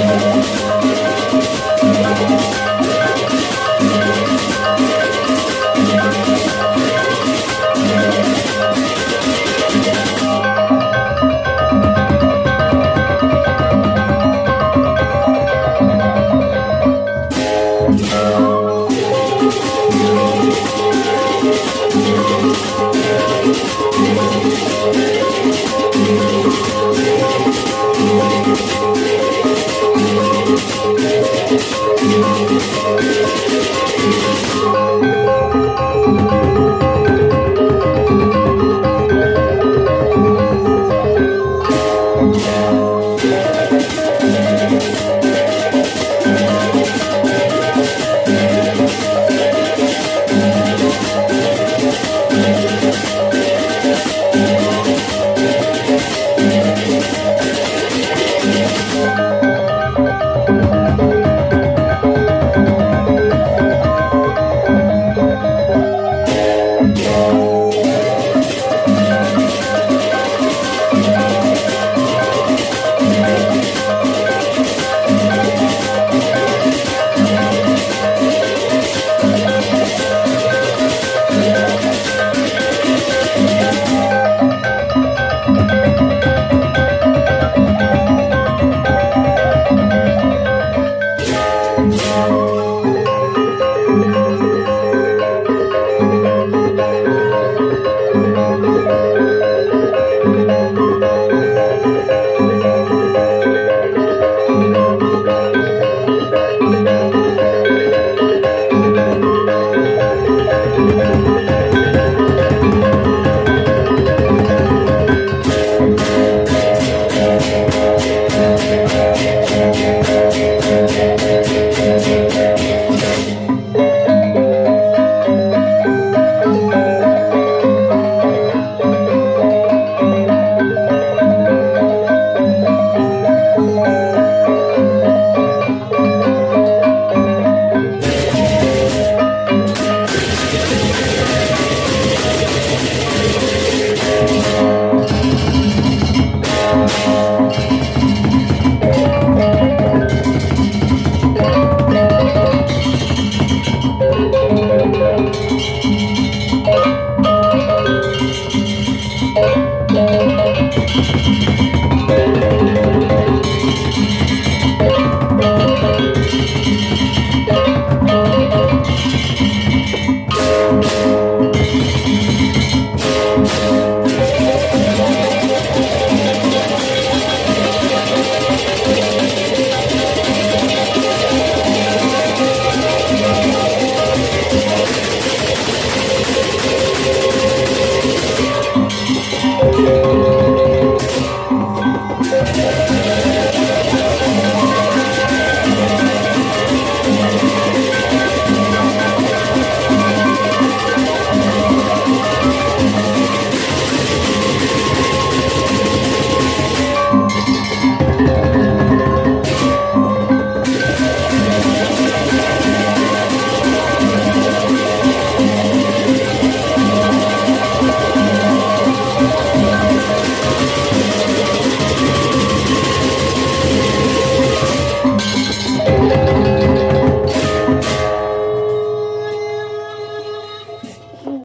Música